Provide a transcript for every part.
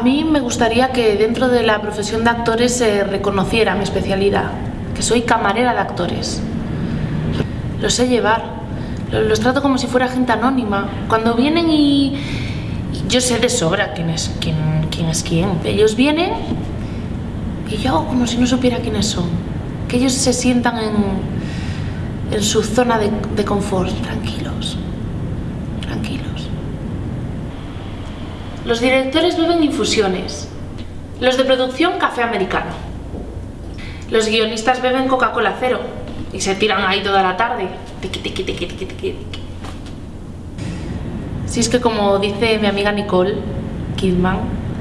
mí me gustaría que dentro de la profesión de actores se reconociera mi especialidad, que soy camarera de actores. Los sé llevar, los trato como si fuera gente anónima. Cuando vienen y, yo sé de sobra quién es quién, quién es quién. Ellos vienen y yo hago como si no supiera quiénes son. Que ellos se sientan en, su zona de confort, tranquilos, tranquilos. Los directores beben infusiones, los de producción café americano. Los guionistas beben Coca-Cola cero y se tiran ahí toda la tarde. Si es que como dice mi amiga Nicole Kidman,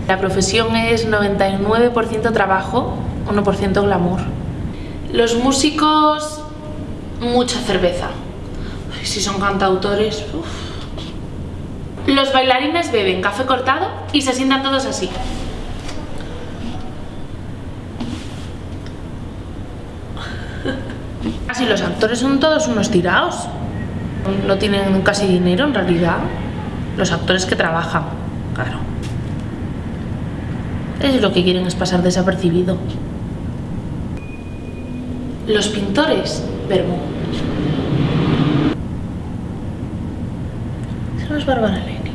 la profesión es 99% trabajo, 1% glamour. Los músicos, mucha cerveza. Si son cantautores, uf. Los bailarines beben café cortado y se sientan todos así. Así los actores son todos unos tirados. No tienen casi dinero en realidad. Los actores que trabajan, claro. Ellos lo que quieren es pasar desapercibido. Los pintores, verbo. No es Bárbara.